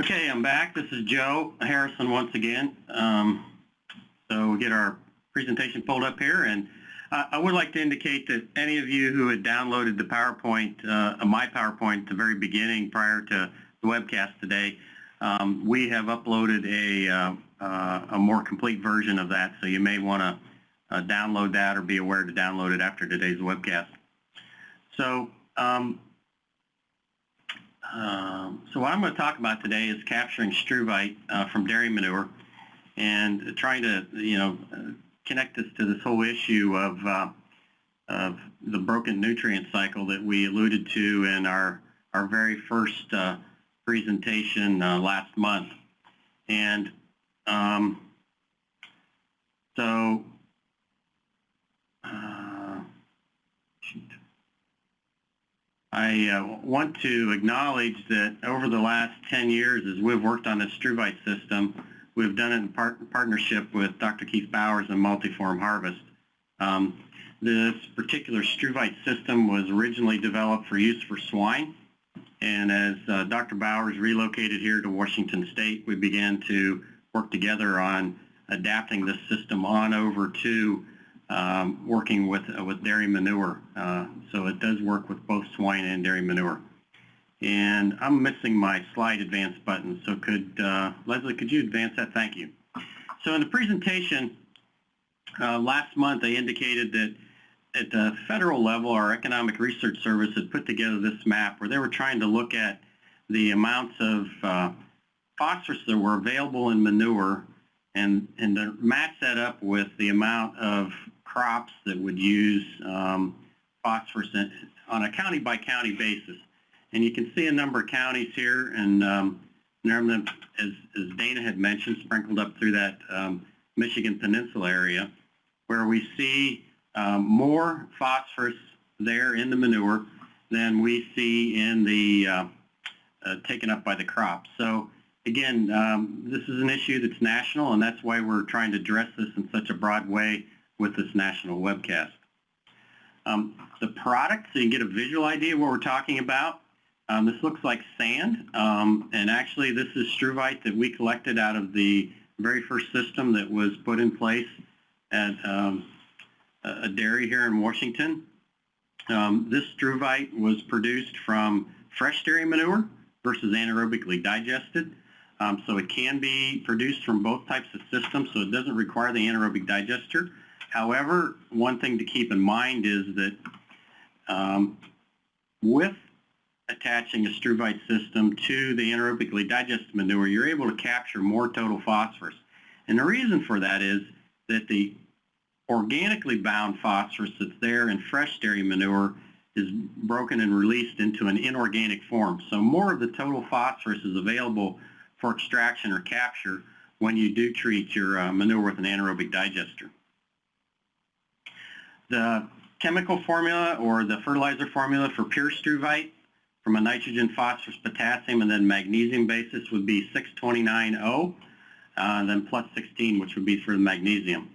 Okay, I'm back. This is Joe Harrison once again. Um, so we'll get our presentation pulled up here. And uh, I would like to indicate that any of you who had downloaded the PowerPoint, uh, my PowerPoint at the very beginning prior to the webcast today, um, we have uploaded a, uh, uh a more complete version of that. So you may want to uh, download that or be aware to download it after today's webcast. So um, um, so what I'm going to talk about today is capturing struvite uh, from dairy manure and trying to, you know, connect this to this whole issue of, uh, of the broken nutrient cycle that we alluded to in our, our very first uh, presentation uh, last month. And um, so I uh, want to acknowledge that over the last 10 years, as we've worked on this struvite system, we've done it in par partnership with Dr. Keith Bowers and Multiform Harvest. Um, this particular struvite system was originally developed for use for swine. And as uh, Dr. Bowers relocated here to Washington State, we began to work together on adapting this system on over to um, working with, uh, with dairy manure. Uh, so it does work with both swine and dairy manure. And I'm missing my slide advance button, so could, uh, Leslie, could you advance that? Thank you. So in the presentation uh, last month, I indicated that at the federal level, our Economic Research Service had put together this map where they were trying to look at the amounts of uh, phosphorus that were available in manure and, and match that up with the amount of crops that would use um, phosphorus on a county by county basis. And you can see a number of counties here, and um, as, as Dana had mentioned, sprinkled up through that um, Michigan Peninsula area, where we see um, more phosphorus there in the manure than we see in the uh, uh, taken up by the crops. So again, um, this is an issue that's national, and that's why we're trying to address this in such a broad way with this national webcast. Um, the product, so you can get a visual idea of what we're talking about. Um, this looks like sand, um, and actually this is struvite that we collected out of the very first system that was put in place at um, a dairy here in Washington. Um, this struvite was produced from fresh dairy manure versus anaerobically digested. Um, so it can be produced from both types of systems, so it doesn't require the anaerobic digester. However, one thing to keep in mind is that um, with attaching a struvite system to the anaerobically digested manure, you're able to capture more total phosphorus. And the reason for that is that the organically bound phosphorus that's there in fresh dairy manure is broken and released into an inorganic form. So more of the total phosphorus is available for extraction or capture when you do treat your uh, manure with an anaerobic digester. The chemical formula or the fertilizer formula for pure struvite from a nitrogen, phosphorus, potassium, and then magnesium basis would be 629O, uh, then plus 16, which would be for the magnesium.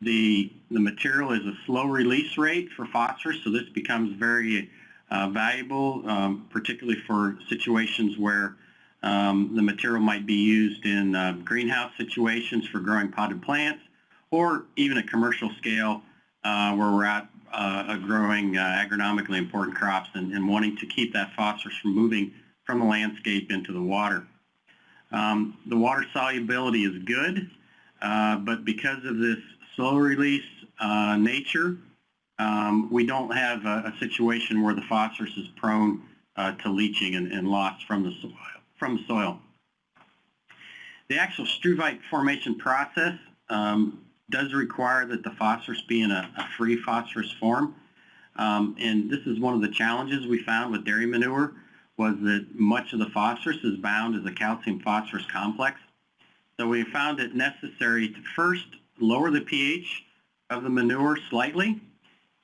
The, the material is a slow release rate for phosphorus, so this becomes very uh, valuable, um, particularly for situations where um, the material might be used in uh, greenhouse situations for growing potted plants, or even at commercial scale uh, where we're at uh, growing uh, agronomically important crops and, and, wanting to keep that phosphorus from moving from the landscape into the water. Um, the water solubility is good, uh, but because of this slow release uh, nature, um, we don't have a, a, situation where the phosphorus is prone to leaching and, and loss from the soil. From the soil. The actual struvite formation process um, does require that the phosphorus be in a, a free phosphorus form. Um, and this is one of the challenges we found with dairy manure was that much of the phosphorus is bound as a calcium phosphorus complex. So we found it necessary to first lower the pH of the manure slightly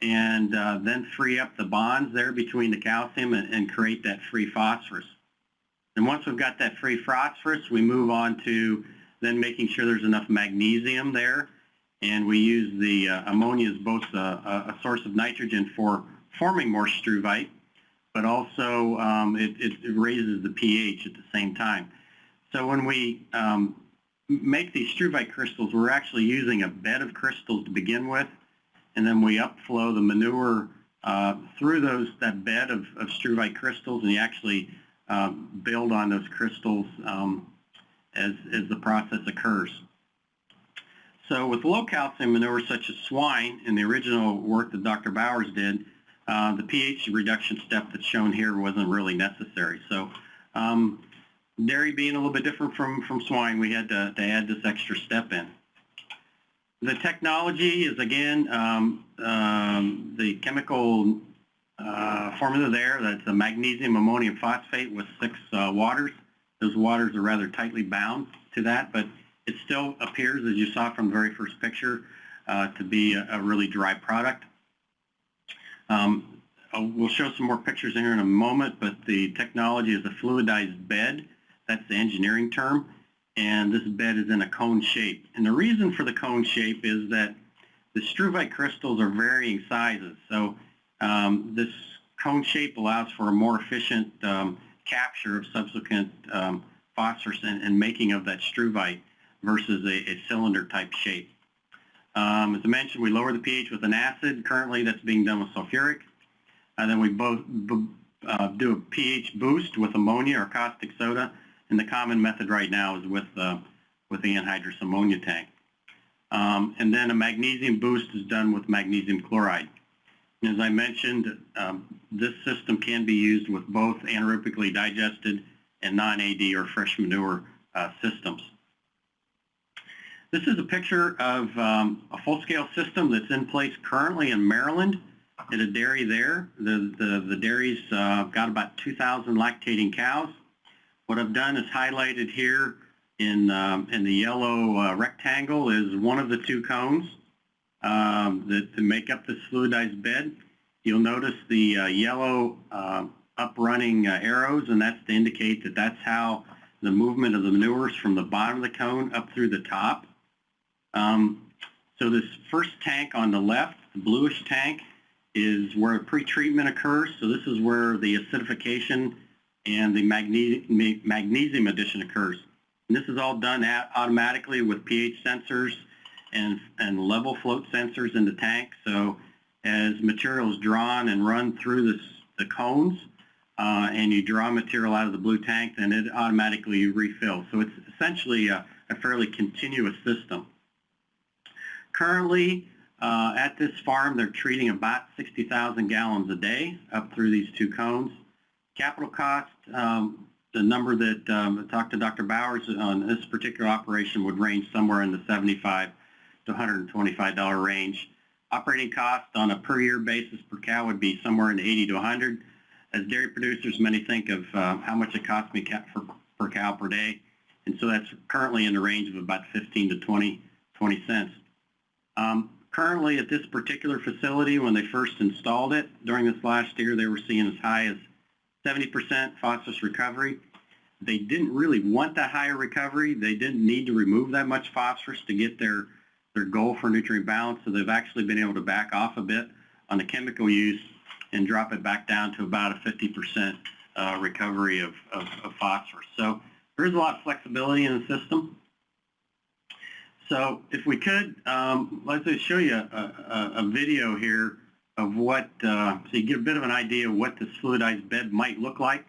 and uh, then free up the bonds there between the calcium and, and, create that free phosphorus. And once we've got that free phosphorus, we move on to then making sure there's enough magnesium there and we use the uh, ammonia as both a, a, source of nitrogen for forming more struvite, but also um, it, it, raises the pH at the same time. So when we um, make these struvite crystals, we're actually using a bed of crystals to begin with, and then we upflow the manure uh, through those that bed of, of struvite crystals, and you actually um, build on those crystals um, as, as the process occurs. So with low calcium manure such as swine in the original work that Dr. Bowers did, uh, the pH reduction step that's shown here wasn't really necessary. So um, dairy being a little bit different from, from swine, we had to, to add this extra step in. The technology is, again, um, um, the chemical uh, formula there. That's a magnesium ammonium phosphate with six uh, waters. Those waters are rather tightly bound to that, but it still appears, as you saw from the very first picture, uh, to be a, a, really dry product. Um, we'll show some more pictures in here in a moment, but the technology is a fluidized bed. That's the engineering term. And this bed is in a cone shape. And the reason for the cone shape is that the struvite crystals are varying sizes. So um, this cone shape allows for a more efficient um, capture of subsequent um, phosphorus and, and, making of that struvite versus a, a cylinder type shape. Um, as I mentioned, we lower the pH with an acid. Currently, that's being done with sulfuric. And then we both uh, do a pH boost with ammonia or caustic soda. And the common method right now is with, uh, with the anhydrous ammonia tank. Um, and then a magnesium boost is done with magnesium chloride. As I mentioned, um, this system can be used with both anaerobically digested and non-AD or fresh manure uh, systems. This is a picture of um, a full-scale system that's in place currently in Maryland at a dairy there. The, the, the dairy's uh, got about 2,000 lactating cows. What I've done is highlighted here in, um, in the yellow uh, rectangle is one of the two cones um, that, to make up this fluidized bed. You'll notice the uh, yellow uh, up running uh, arrows, and that's to indicate that that's how the movement of the manures from the bottom of the cone up through the top. Um, so this first tank on the left, the bluish tank, is where pretreatment occurs. So this is where the acidification and the magne magnesium addition occurs. And this is all done automatically with pH sensors and, and level float sensors in the tank. So as material is drawn and run through this, the cones, uh, and you draw material out of the blue tank, then it automatically refills. So it's essentially a, a fairly continuous system. Currently, uh, at this farm, they're treating about 60,000 gallons a day up through these two cones. Capital cost, um, the number that um, I talked to Dr. Bowers on this particular operation would range somewhere in the 75 to $125 range. Operating cost on a per year basis per cow would be somewhere in the 80 to 100. As dairy producers, many think of uh, how much it costs me for, per cow per day. And so that's currently in the range of about 15 to 20, 20 cents. Um, currently at this particular facility, when they first installed it during this last year, they were seeing as high as 70% phosphorus recovery. They didn't really want that higher recovery. They didn't need to remove that much phosphorus to get their, their goal for nutrient balance, so they've actually been able to back off a bit on the chemical use and drop it back down to about a 50% uh, recovery of, of, of phosphorus. So there is a lot of flexibility in the system. So if we could, um, let's just show you a, a, a video here of what, uh, so you get a bit of an idea of what this fluidized bed might look like.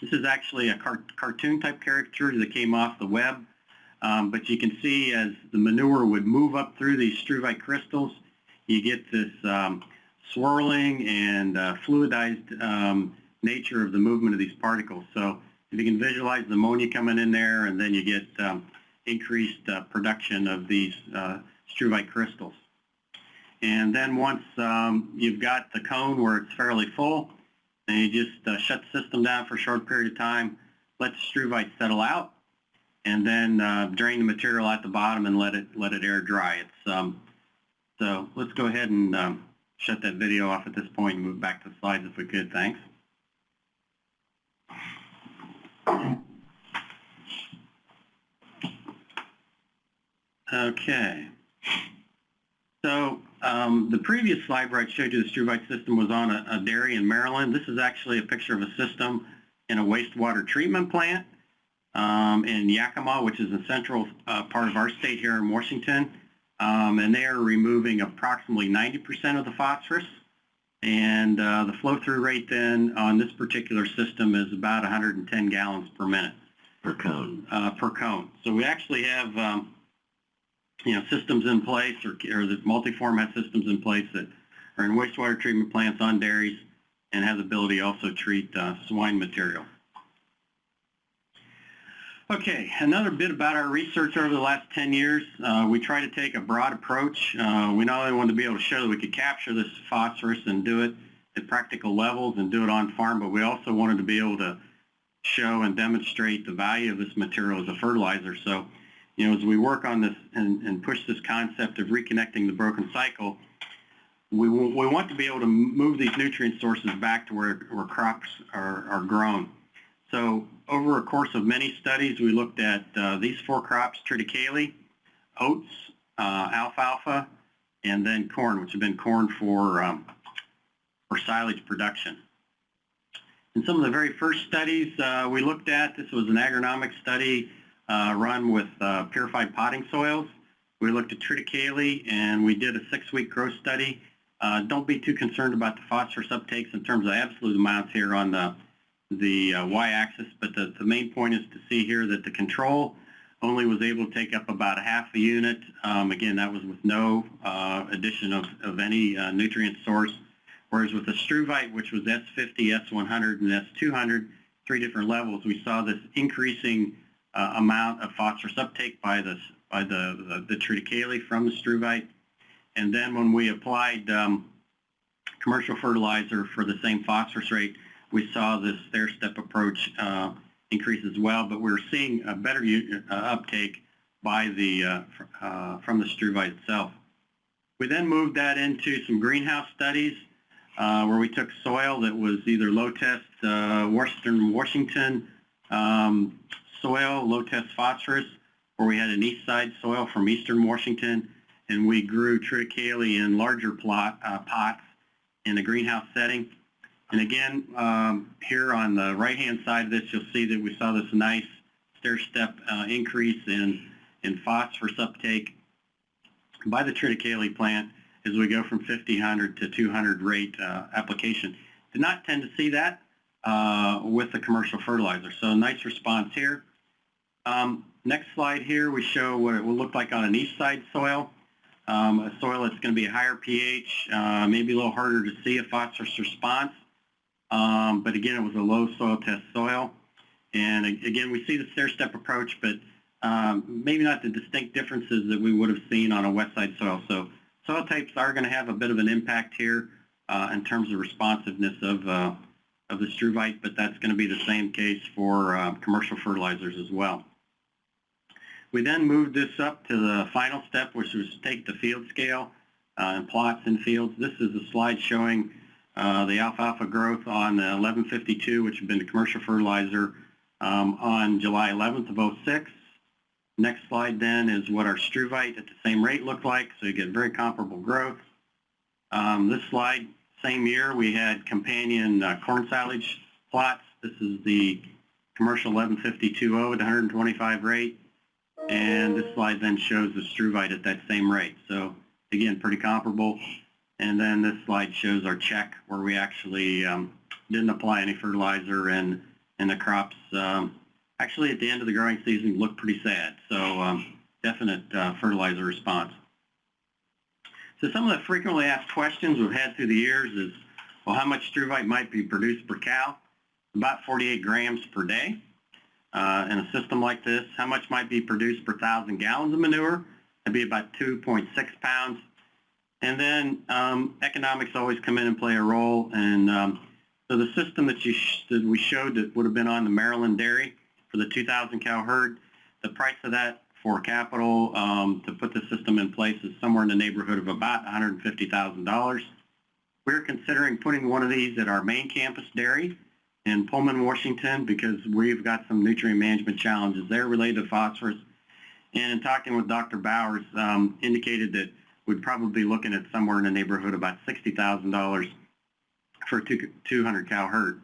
This is actually a car cartoon type caricature that came off the web. Um, but you can see as the manure would move up through these struvite crystals, you get this um, swirling and uh, fluidized um, nature of the movement of these particles. So if you can visualize the ammonia coming in there and then you get um, increased uh, production of these uh, struvite crystals. And then once um, you've got the cone where it's fairly full, then you just uh, shut the system down for a short period of time, let the struvite settle out, and then uh, drain the material at the bottom and let it let it air dry. It's um, so let's go ahead and um, shut that video off at this point and move back to the slides if we could. Thanks. Okay. So um, the previous slide where I showed you the struvite system was on a, a, dairy in Maryland. This is actually a picture of a system in a wastewater treatment plant. um, in Yakima, which is the central uh, part of our state here in Washington. Um, and they are removing approximately 90% of the phosphorus. And uh, the flow-through rate then on this particular system is about 110 gallons per minute. per cone. uh, per cone. So we actually have, um, you know, systems in place, or, or the multi-format systems in place that are in wastewater treatment plants on dairies and has the ability to also treat uh, swine material. Okay, another bit about our research over the last 10 years. Uh, we try to take a broad approach. Uh, we not only wanted to be able to show that we could capture this phosphorus and do it at practical levels and do it on farm, but we also wanted to be able to show and demonstrate the value of this material as a fertilizer. So, you know, as we work on this and, and push this concept of reconnecting the broken cycle, we, we want to be able to move these nutrient sources back to where, where crops are, are grown. So over a course of many studies, we looked at uh, these four crops, triticale, oats, uh, alfalfa, and then corn, which have been corn for, um, for silage production. In some of the very first studies uh, we looked at, this was an agronomic study run with uh, purified potting soils. We looked at triticale and we did a six-week growth study. Uh, don't be too concerned about the phosphorus uptakes in terms of absolute amounts here on the, the uh, y-axis, but the, the main point is to see here that the control only was able to take up about a half a unit. Um, again, that was with no uh, addition of, of any uh, nutrient source. Whereas with the struvite, which was S50, S100, and S200, three different levels, we saw this increasing uh, amount of phosphorus uptake by, this, by the, the, the triticale from the struvite. And then when we applied um, commercial fertilizer for the same phosphorus rate, we saw this stair-step approach uh, increase as well, but we're seeing a better uh, uptake by the, uh, uh, from the struvite itself. We then moved that into some greenhouse studies uh, where we took soil that was either low-test uh, Western Washington um, soil, low-test phosphorus, or we had an east side soil from eastern Washington, and we grew triticale in larger plot, uh, pots in a greenhouse setting. And again, um, here on the right-hand side of this, you'll see that we saw this nice stair-step uh, increase in, in phosphorus uptake by the triticale plant as we go from 50, 100 to 200 rate uh, application. Did not tend to see that uh, with the commercial fertilizer. So nice response here. Um, next slide here, we show what it will look like on an east side soil. Um, a soil that's going to be a higher pH, uh, maybe a little harder to see a phosphorus response. Um, but again, it was a low soil test soil. And again, we see the stair-step approach, but um, maybe not the distinct differences that we would have seen on a west side soil. So soil types are going to have a bit of an impact here uh, in terms of responsiveness of, uh, of the struvite, but that's going to be the same case for uh, commercial fertilizers as well. We then moved this up to the final step, which was to take the field scale uh, and plots in fields. This is a slide showing uh, the alfalfa growth on the 1152, which had been the commercial fertilizer um, on July 11th of 06. Next slide then is what our struvite at the same rate looked like, so you get very comparable growth. Um, this slide, same year, we had companion uh, corn silage plots. This is the commercial 1152.0 at 125 rate. And this slide then shows the struvite at that same rate. So again, pretty comparable. And then this slide shows our check where we actually um, didn't apply any fertilizer and, and the crops um, actually at the end of the growing season looked pretty sad. So um, definite uh, fertilizer response. So some of the frequently asked questions we've had through the years is, well, how much struvite might be produced per cow? About 48 grams per day. Uh, in a system like this, how much might be produced per thousand gallons of manure? That'd be about 2.6 pounds. And then um, economics always come in and play a role. And um, so the system that, you sh- that we showed that would have been on the Maryland dairy for the 2,000 cow herd, the price of that for capital um, to put the system in place is somewhere in the neighborhood of about $150,000. We're considering putting one of these at our main campus dairy in Pullman, Washington, because we've got some nutrient management challenges there related to phosphorus. And in talking with Dr. Bowers, um, indicated that we'd probably be looking at somewhere in the neighborhood about $60,000 for a two- 200 cow herd.